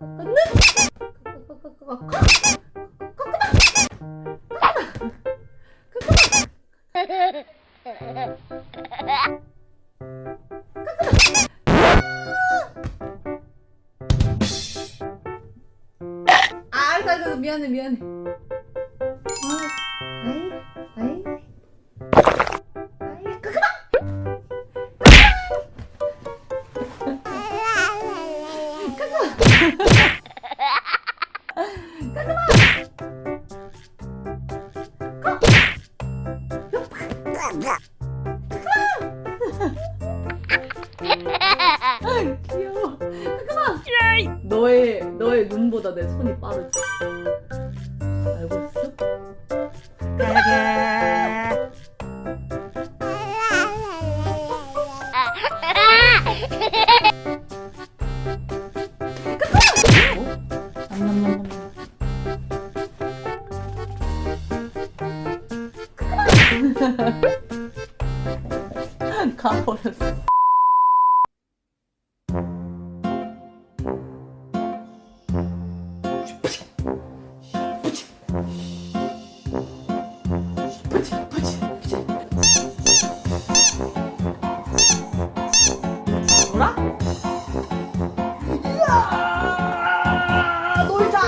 아. 미안해, 미안해. 귀여워. 그만! 너의, 너의 눈보다 내 손이 빠르지. 알고 있어? 냠냠냠냠. 가버렸어. 놀아? 이야! 놀자!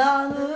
너는